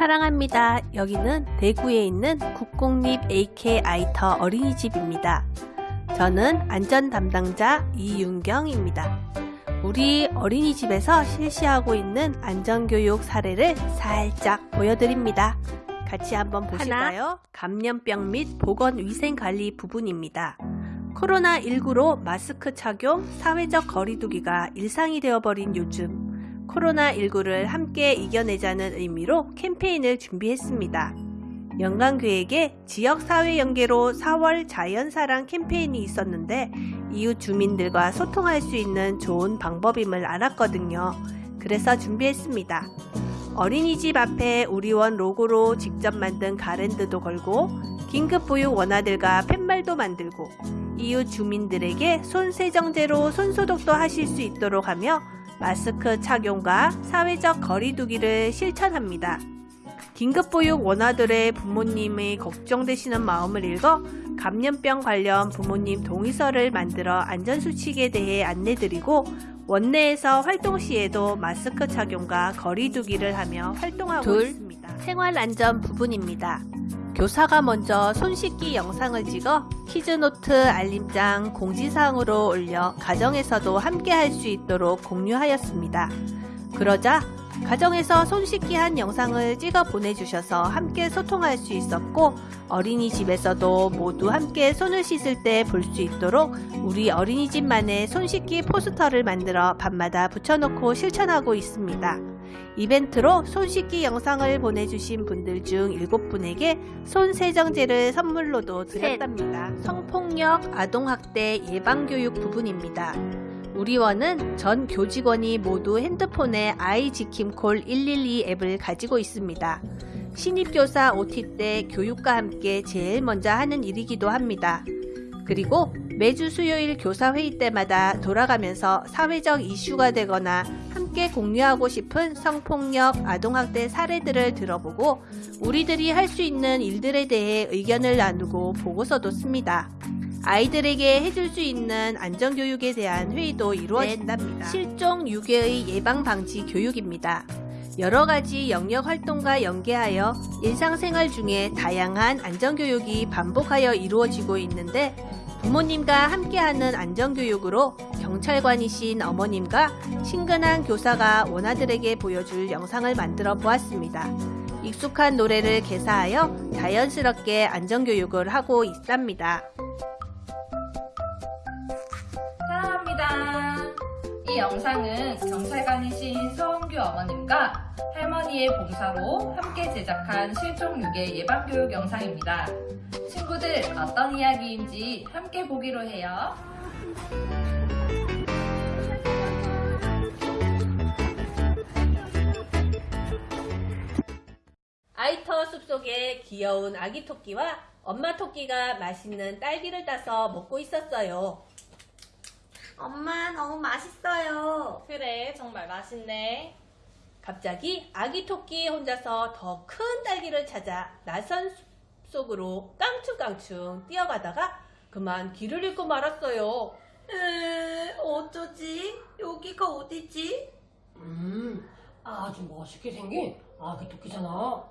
사랑합니다. 여기는 대구에 있는 국공립 AK 아이터 어린이집입니다. 저는 안전 담당자 이윤경입니다. 우리 어린이집에서 실시하고 있는 안전교육 사례를 살짝 보여드립니다. 같이 한번 보실까요? 감염병 및 보건위생관리 부분입니다. 코로나19로 마스크 착용, 사회적 거리두기가 일상이 되어버린 요즘 코로나19를 함께 이겨내자는 의미로 캠페인을 준비했습니다. 영광교육에 지역사회 연계로 4월 자연사랑 캠페인이 있었는데 이웃 주민들과 소통할 수 있는 좋은 방법임을 알았거든요. 그래서 준비했습니다. 어린이집 앞에 우리원 로고로 직접 만든 가랜드도 걸고 긴급보육 원화들과 팻말도 만들고 이웃 주민들에게 손세정제로 손소독도 하실 수 있도록 하며 마스크 착용과 사회적 거리두기를 실천합니다. 긴급보육 원아들의 부모님의 걱정되시는 마음을 읽어 감염병 관련 부모님 동의서를 만들어 안전수칙에 대해 안내드리고 원내에서 활동 시에도 마스크 착용과 거리두기를 하며 활동하고 둘, 있습니다. 생활안전 부분입니다. 교사가 먼저 손 씻기 영상을 찍어 키즈노트 알림장 공지사항으로 올려 가정에서도 함께 할 수 있도록 공유하였습니다. 그러자 가정에서 손 씻기 한 영상을 찍어 보내주셔서 함께 소통할 수 있었고 어린이집에서도 모두 함께 손을 씻을 때 볼 수 있도록 우리 어린이집만의 손 씻기 포스터를 만들어 밤마다 붙여놓고 실천하고 있습니다. 이벤트로 손 씻기 영상을 보내주신 분들 중 7분에게 손 세정제를 선물로도 드렸답니다. 성폭력, 아동학대 예방교육 부분입니다. 우리원은 전 교직원이 모두 핸드폰에 아이지킴콜 112 앱을 가지고 있습니다. 신입교사 OT 때 교육과 함께 제일 먼저 하는 일이기도 합니다. 그리고 매주 수요일 교사회의 때마다 돌아가면서 사회적 이슈가 되거나 함께 공유하고 싶은 성폭력, 아동학대 사례들을 들어보고 우리들이 할 수 있는 일들에 대해 의견을 나누고 보고서도 씁니다. 아이들에게 해줄 수 있는 안전교육에 대한 회의도 이루어진답니다. 실종 유괴의 예방 방지 교육입니다. 여러 가지 영역 활동과 연계하여 일상생활 중에 다양한 안전교육이 반복하여 이루어지고 있는데 부모님과 함께하는 안전교육으로 경찰관이신 어머님과 친근한 교사가 원아들에게 보여줄 영상을 만들어 보았습니다. 익숙한 노래를 개사하여 자연스럽게 안전교육을 하고 있답니다. 영상은 경찰관이신 서원규 어머님과 할머니의 봉사로 함께 제작한 실종 유괴 예방교육 영상입니다. 친구들 어떤 이야기인지 함께 보기로 해요. 아이터 숲속에 귀여운 아기 토끼와 엄마 토끼가 맛있는 딸기를 따서 먹고 있었어요. 엄마 너무 맛있어요. 그래 정말 맛있네. 갑자기 아기 토끼 혼자서 더 큰 딸기를 찾아 낯선 숲속으로 깡충깡충 뛰어가다가 그만 길을 잃고 말았어요. 에, 어쩌지? 여기가 어디지? 음, 아주 멋있게 생긴 아기 토끼잖아.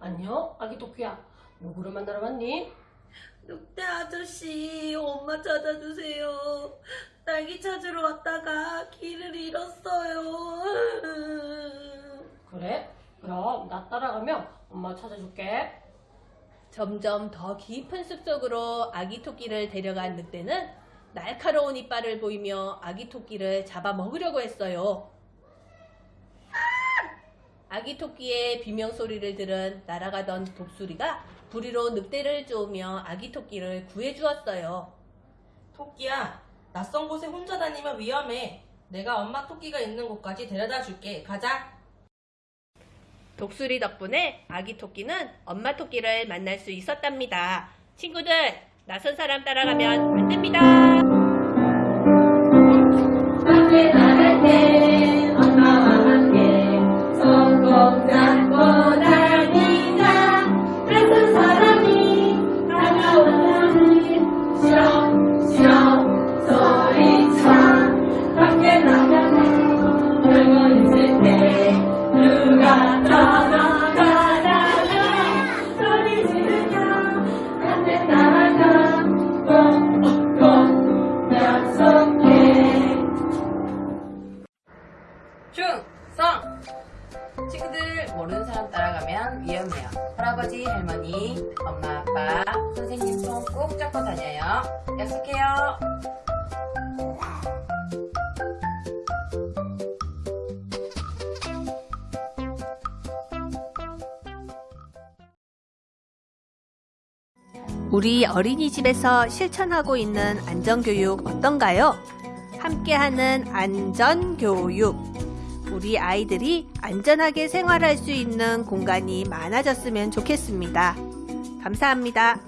안녕, 아기 토끼야. 누구를 만나러 왔니? 늑대 아저씨, 엄마 찾아주세요. 딸기 찾으러 왔다가 길을 잃었어요. 그래? 그럼 나 따라가면 엄마 찾아줄게. 점점 더 깊은 숲속으로 아기 토끼를 데려간 늑대는 날카로운 이빨을 보이며 아기 토끼를 잡아먹으려고 했어요. 아기 토끼의 비명 소리를 들은 날아가던 독수리가 부리로 늑대를 쪼으며 아기 토끼를 구해주었어요. 토끼야, 낯선 곳에 혼자 다니면 위험해. 내가 엄마 토끼가 있는 곳까지 데려다 줄게. 가자. 독수리 덕분에 아기 토끼는 엄마 토끼를 만날 수 있었답니다. 친구들, 낯선 사람 따라가면 안 됩니다. 충성! 친구들 모르는 사람 따라가면 위험해요. 할아버지, 할머니, 엄마, 아빠, 선생님 손 꼭 잡고 다녀요. 약속해요. 우리 어린이집에서 실천하고 있는 안전교육 어떤가요? 함께하는 안전교육. 우리 아이들이 안전하게 생활할 수 있는 공간이 많아졌으면 좋겠습니다. 감사합니다.